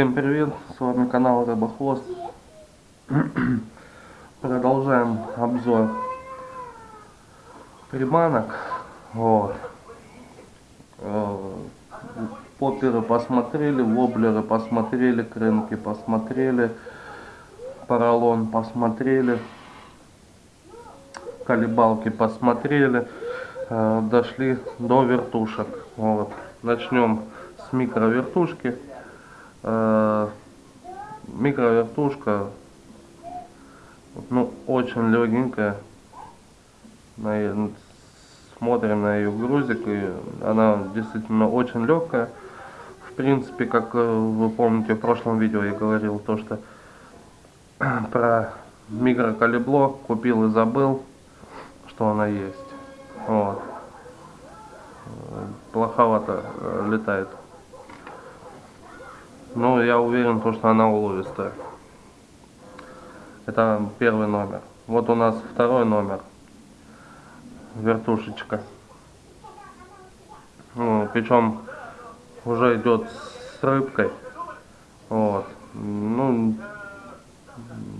Всем привет, с вами канал Рыбохвост. Продолжаем обзор приманок. Вот. Э, Попперы посмотрели, воблеры посмотрели, крынки посмотрели, поролон посмотрели, колебалки посмотрели. Э, дошли до вертушек. Вот. Начнем с микровертушки. Э, микровертушка. Ну очень легенькая. Смотрим на ее грузик и она действительно очень легкая в принципе как э, вы помните в прошлом видео я говорил то что про микрокалибло купил и забыл что она есть. Вот. Э, плоховато летает ну, я уверен, то, что она уловистая. Это первый номер. Вот у нас второй номер. Вертушечка. Ну, причем уже идет с рыбкой. Вот. Ну,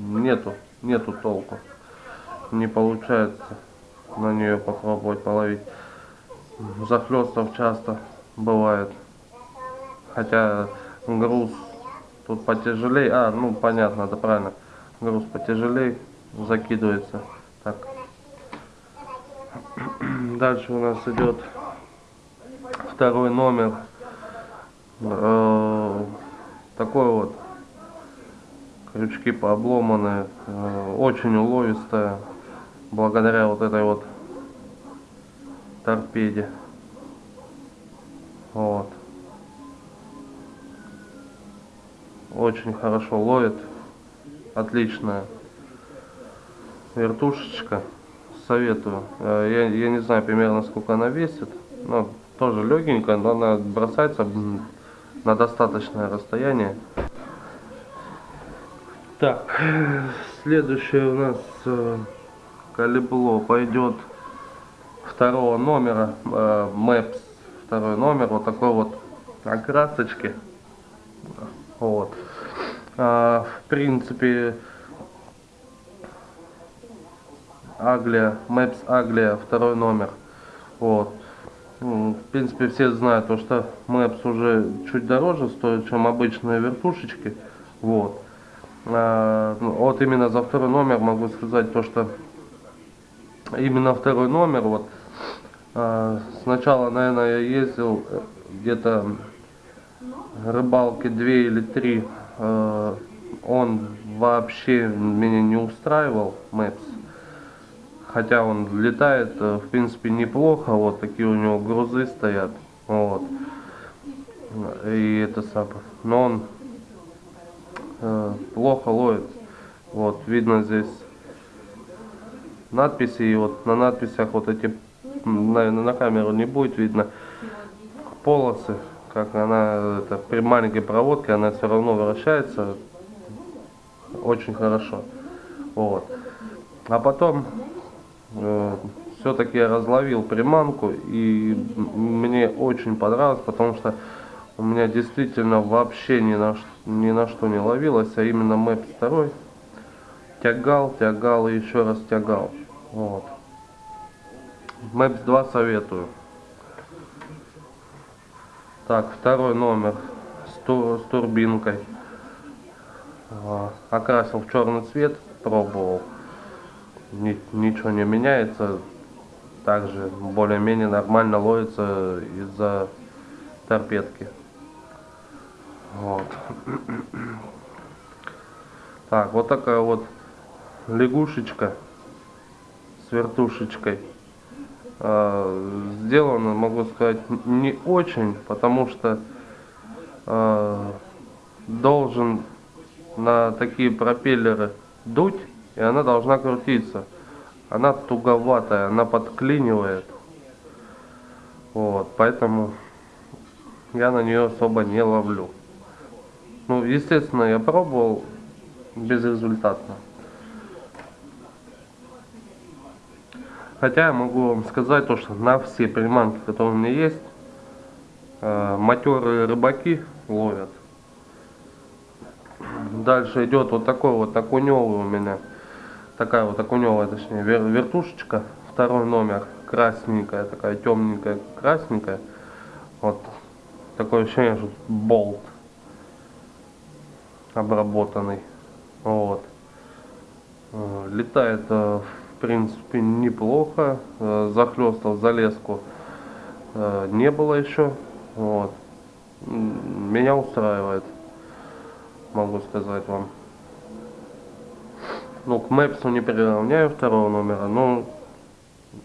нету, нету толку. Не получается на нее попробовать половить. Захлестов часто бывает. Хотя груз тут потяжелее. А, ну понятно, это правильно. Груз потяжелее закидывается. Так. Дальше у нас идет второй номер. Э, такой вот. Крючки пообломанные. Э, очень уловистая. Благодаря вот этой вот торпеде. Вот. Очень хорошо ловит. Отличная вертушечка. Советую. Э, я, я не знаю примерно сколько она весит но тоже легенькая но она бросается на достаточное расстояние. Так следующее у нас э, калибло пойдет второго номера э, Maps второй номер вот такой вот окрасочки вот. А, в принципе, Аглия, Maps Аглия, второй номер. Вот. В принципе, все знают, то, что Maps уже чуть дороже стоит, чем обычные вертушечки. Вот. А, ну, вот именно за второй номер могу сказать то, что именно второй номер, вот, а, сначала, наверное, я ездил где-то рыбалки две или три э, он вообще меня не устраивал Мэпс. Хотя он летает э, в принципе неплохо вот такие у него грузы стоят вот. И это самое. Но он э, плохо ловит. Вот видно здесь надписи и вот на надписях вот эти наверное на камеру не будет видно. Полосы как она это, при маленькой проводке она все равно вращается очень хорошо. Вот. А потом э, все-таки я разловил приманку и мне очень понравилось потому что у меня действительно вообще ни на, ни на что не ловилось а именно мэп второй тягал тягал и еще раз тягал. Вот. Мэпс 2 советую так, второй номер с, тур, с турбинкой. Окрасил в черный цвет, пробовал. Ни, ничего не меняется. Также более-менее нормально ловится из-за торпедки. Вот. Так, вот такая вот лягушечка с вертушечкой. Э, сделано, могу сказать, не очень, потому что э, должен на такие пропеллеры дуть, и она должна крутиться. Она туговатая, она подклинивает. Вот, поэтому я на нее особо не ловлю. Ну, естественно, я пробовал безрезультатно. Хотя я могу вам сказать то, что на все приманки, которые у меня есть, э, матерые рыбаки ловят. Дальше идет вот такой вот окуневый у меня. Такая вот окуневая, точнее, вер, вертушечка. Второй номер. Красненькая, такая темненькая, красненькая. Вот такое ощущение, что болт обработанный. Вот. Э, летает, э, в принципе, неплохо. Э, захлестал залезку не было еще. Вот. Меня устраивает, могу сказать вам. Ну, к Мэпсу не приравняю второго номера, но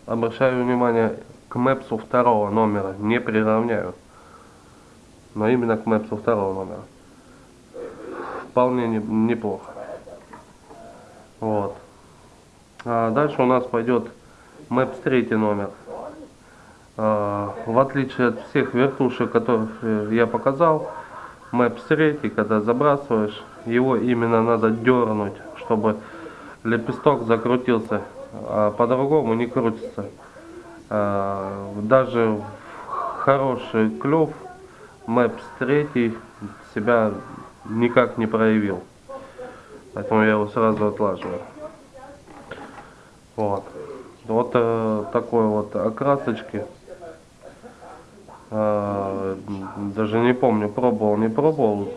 обращаю внимание к Мэпсу второго номера, не приравняю. Но именно к Мэпсу второго номера. Вполне не, неплохо. Вот. А дальше у нас пойдет Maps третий номер. А, в отличие от всех вертушек, которых я показал, Maps третий, когда забрасываешь, его именно надо дернуть, чтобы лепесток закрутился, а по-другому не крутится. Даже хороший клев Maps третий себя никак не проявил. Поэтому я его сразу отлаживаю. Вот. Вот э, такой вот окрасочки. Э, даже не помню, пробовал, не пробовал.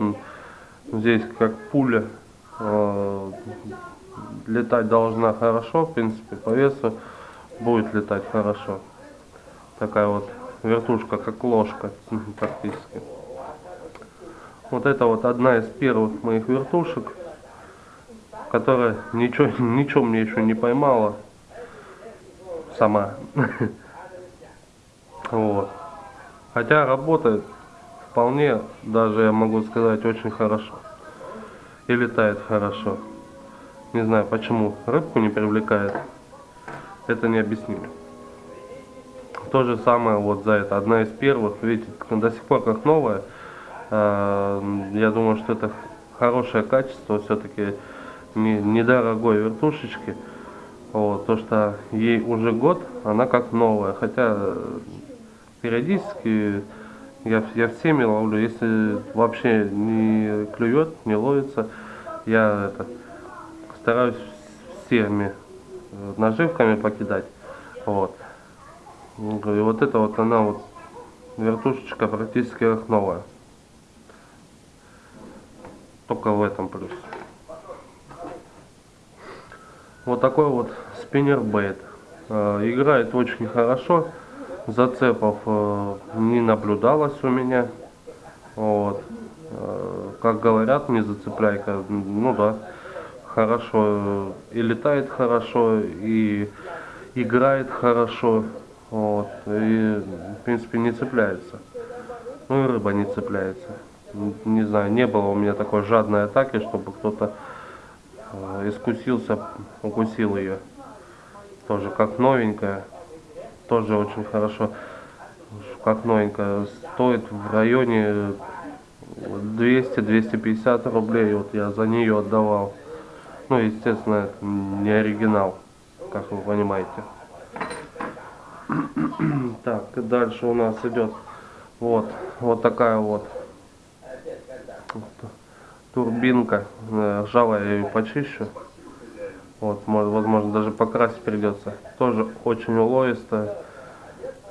Здесь как пуля. Э, летать должна хорошо, в принципе, по весу будет летать хорошо. Такая вот вертушка, как ложка практически. Вот это вот одна из первых моих вертушек которая ничего, ничего мне еще не поймала сама. Вот. Хотя работает вполне, даже я могу сказать, очень хорошо. И летает хорошо. Не знаю почему рыбку не привлекает. Это не объяснили. То же самое вот за это. Одна из первых, видите, до сих пор как новая. А, я думаю, что это хорошее качество все-таки недорогой вертушечки. Вот, то, что ей уже год, она как новая. Хотя периодически я, я всеми ловлю. Если вообще не клюет, не ловится, я это, стараюсь всеми наживками покидать. Вот. И вот это вот она вот вертушечка практически как новая. Только в этом плюс. Вот такой вот спиннербейт. Э, играет очень хорошо. Зацепов э, не наблюдалось у меня. Вот. Э, как говорят, не зацепляйка. Ну да, хорошо. И летает хорошо, и играет хорошо. Вот. И, в принципе, не цепляется. Ну и рыба не цепляется. Не знаю, не было у меня такой жадной атаки, чтобы кто-то искусился, укусил ее. Тоже как новенькая. Тоже очень хорошо. Как новенькая. Стоит в районе 200-250 рублей. Вот я за нее отдавал. Ну, естественно, это не оригинал, как вы понимаете. Так, дальше у нас идет вот, вот такая вот турбинка. Э, жало я ее почищу. Вот, может, возможно, даже покрасить придется. Тоже очень уловистая.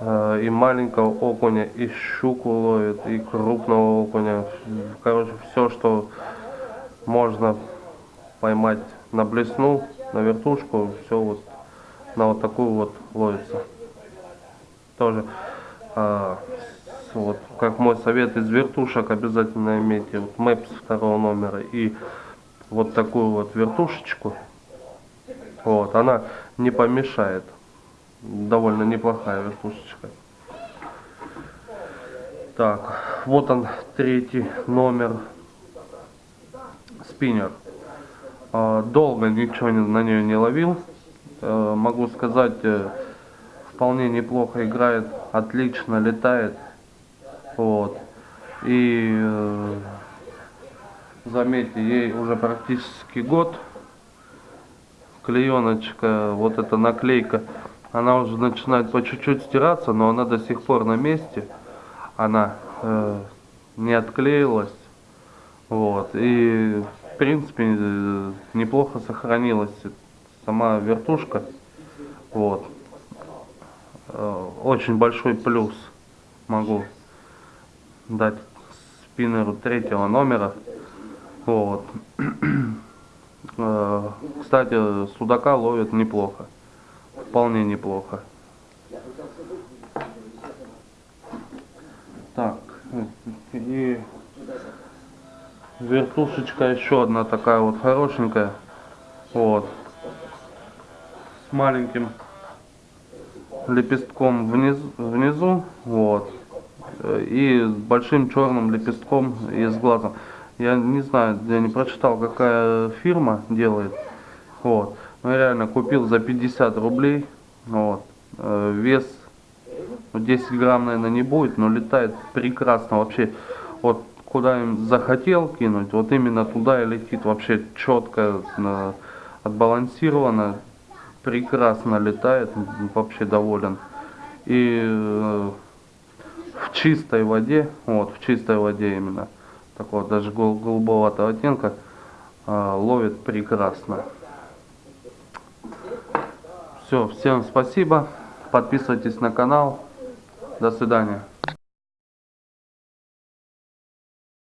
Э, и маленького окуня, и щуку ловит, и крупного окуня. Короче, все, что можно поймать на блесну, на вертушку, все вот на вот такую вот ловится. Тоже а, вот, как мой совет из вертушек, обязательно имейте вот Maps второго номера и вот такую вот вертушечку. Вот, она не помешает. Довольно неплохая вертушечка. Так, вот он третий номер. Спиннер. А, долго ничего на нее не ловил. Э, могу сказать, э, вполне неплохо играет, отлично летает. Вот. И э, заметьте, ей уже практически год. Клееночка, вот эта наклейка, она уже начинает по чуть-чуть стираться, но она до сих пор на месте. Она э, не отклеилась. Вот. И принципе, э, неплохо сохранилась сама вертушка. Вот. Э, Очень большой плюс могу дать спиннеру третьего номера. Вот. Э, Кстати, судака ловит неплохо. Вполне неплохо. Так, и вертушечка еще одна такая вот хорошенькая. Вот. С маленьким лепестком внизу, внизу вот. Э, И с большим черным лепестком и с глазом. Я не знаю, я не прочитал, какая фирма делает. Вот. Но я реально купил за 50 рублей. Вот. Э, Вес ну, 10 грамм, наверное, не будет, но летает прекрасно. Вообще, вот куда им захотел кинуть, вот именно туда и летит. Вообще четко, э, отбалансировано, прекрасно летает. Вообще доволен. И чистой воде, вот, в чистой воде именно, такого даже гол- голубоватого оттенка, э, ловит прекрасно. Все, всем спасибо. Подписывайтесь на канал. До свидания.